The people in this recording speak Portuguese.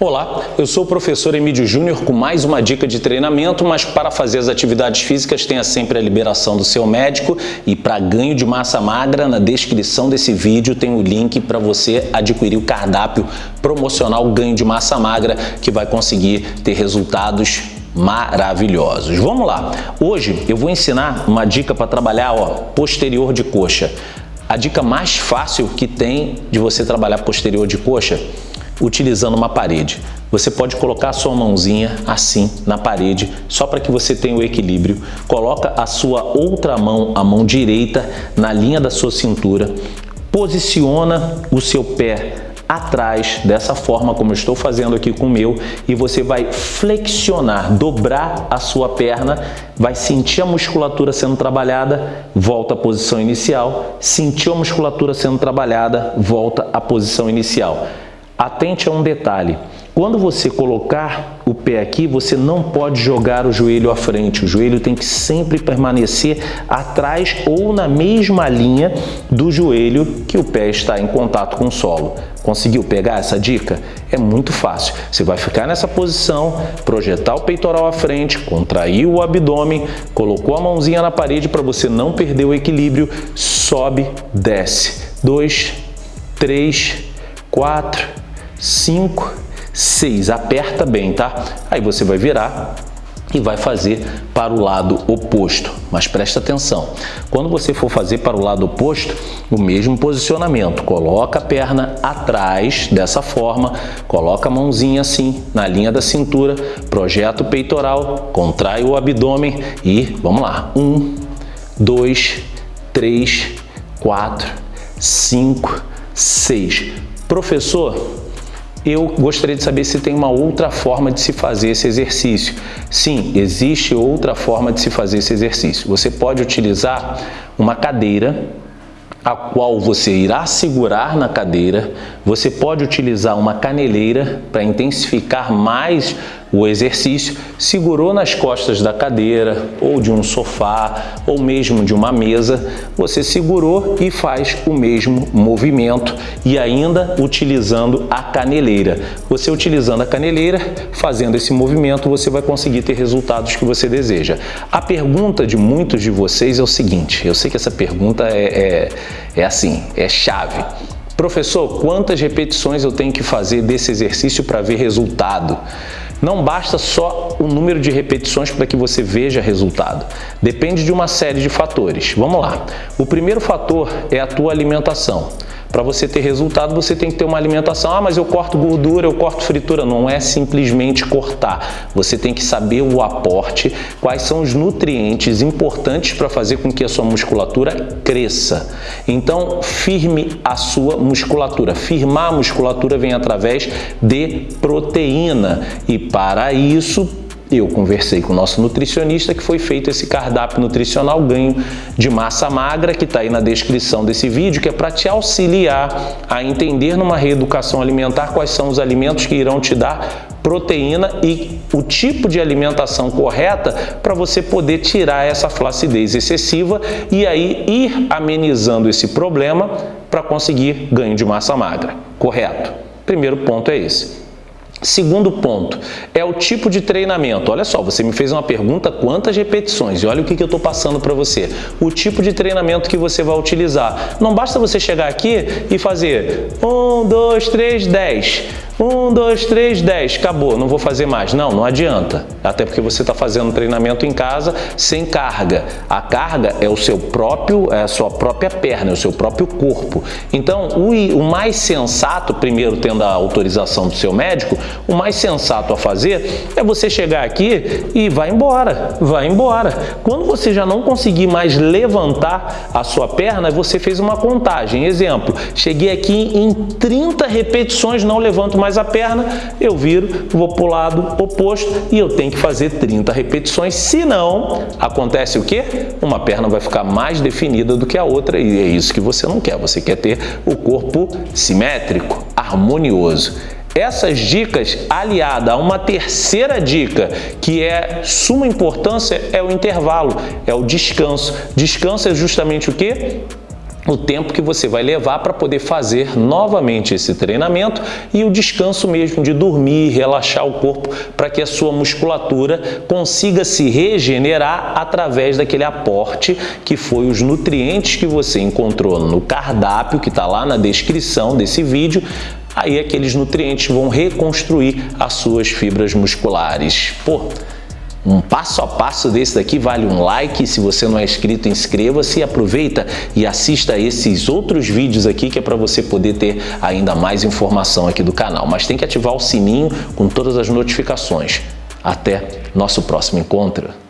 Olá, eu sou o professor Emílio Júnior com mais uma dica de treinamento, mas para fazer as atividades físicas tenha sempre a liberação do seu médico e para ganho de massa magra, na descrição desse vídeo tem o link para você adquirir o cardápio promocional ganho de massa magra que vai conseguir ter resultados maravilhosos. Vamos lá, hoje eu vou ensinar uma dica para trabalhar ó, posterior de coxa. A dica mais fácil que tem de você trabalhar posterior de coxa utilizando uma parede. Você pode colocar a sua mãozinha assim na parede, só para que você tenha o equilíbrio. Coloca a sua outra mão, a mão direita, na linha da sua cintura. Posiciona o seu pé atrás, dessa forma como estou fazendo aqui com o meu, e você vai flexionar, dobrar a sua perna, vai sentir a musculatura sendo trabalhada, volta à posição inicial, sentiu a musculatura sendo trabalhada, volta à posição inicial. Atente a um detalhe. Quando você colocar o pé aqui, você não pode jogar o joelho à frente. O joelho tem que sempre permanecer atrás ou na mesma linha do joelho que o pé está em contato com o solo. Conseguiu pegar essa dica? É muito fácil. Você vai ficar nessa posição, projetar o peitoral à frente, contrair o abdômen, colocou a mãozinha na parede para você não perder o equilíbrio, sobe, desce. Dois, três, quatro, 5, 6. Aperta bem, tá? Aí você vai virar e vai fazer para o lado oposto. Mas presta atenção, quando você for fazer para o lado oposto, o mesmo posicionamento. Coloca a perna atrás, dessa forma, coloca a mãozinha assim, na linha da cintura, projeta o peitoral, contrai o abdômen e vamos lá. Um, dois, três, quatro, cinco, seis. Professor, eu gostaria de saber se tem uma outra forma de se fazer esse exercício. Sim, existe outra forma de se fazer esse exercício. Você pode utilizar uma cadeira a qual você irá segurar na cadeira. Você pode utilizar uma caneleira para intensificar mais o exercício. Segurou nas costas da cadeira ou de um sofá ou mesmo de uma mesa, você segurou e faz o mesmo movimento e ainda utilizando a caneleira. Você utilizando a caneleira, fazendo esse movimento, você vai conseguir ter resultados que você deseja. A pergunta de muitos de vocês é o seguinte, eu sei que essa pergunta é, é, é assim, é chave. Professor, quantas repetições eu tenho que fazer desse exercício para ver resultado? Não basta só o número de repetições para que você veja resultado. Depende de uma série de fatores. Vamos lá. O primeiro fator é a tua alimentação. Para você ter resultado, você tem que ter uma alimentação. Ah, mas eu corto gordura, eu corto fritura. Não é simplesmente cortar. Você tem que saber o aporte, quais são os nutrientes importantes para fazer com que a sua musculatura cresça. Então, firme a sua musculatura. Firmar a musculatura vem através de proteína. E para isso, eu conversei com o nosso nutricionista que foi feito esse cardápio nutricional ganho de massa magra que está aí na descrição desse vídeo, que é para te auxiliar a entender numa reeducação alimentar quais são os alimentos que irão te dar proteína e o tipo de alimentação correta para você poder tirar essa flacidez excessiva e aí ir amenizando esse problema para conseguir ganho de massa magra, correto? Primeiro ponto é esse. Segundo ponto, é o tipo de treinamento. Olha só, você me fez uma pergunta, quantas repetições? E olha o que, que eu estou passando para você. O tipo de treinamento que você vai utilizar. Não basta você chegar aqui e fazer 1, 2, 3, 10. 1, 2, 3, 10, acabou, não vou fazer mais. Não, não adianta. Até porque você está fazendo treinamento em casa sem carga. A carga é o seu próprio, é a sua própria perna, é o seu próprio corpo. Então, o, o mais sensato, primeiro tendo a autorização do seu médico, o mais sensato a fazer é você chegar aqui e vai embora, vai embora. Quando você já não conseguir mais levantar a sua perna, você fez uma contagem. Exemplo, cheguei aqui em 30 repetições, não levanto mais mais a perna, eu viro, vou para o lado oposto e eu tenho que fazer 30 repetições, senão acontece o quê? Uma perna vai ficar mais definida do que a outra e é isso que você não quer, você quer ter o corpo simétrico, harmonioso. Essas dicas, aliada a uma terceira dica, que é suma importância, é o intervalo, é o descanso. Descanso é justamente o quê? O tempo que você vai levar para poder fazer novamente esse treinamento e o descanso mesmo de dormir, relaxar o corpo para que a sua musculatura consiga se regenerar através daquele aporte que foi os nutrientes que você encontrou no cardápio que está lá na descrição desse vídeo aí aqueles nutrientes vão reconstruir as suas fibras musculares. Pô, um passo a passo desse daqui vale um like, se você não é inscrito, inscreva-se, aproveita e assista esses outros vídeos aqui que é para você poder ter ainda mais informação aqui do canal. Mas tem que ativar o sininho com todas as notificações. Até nosso próximo encontro.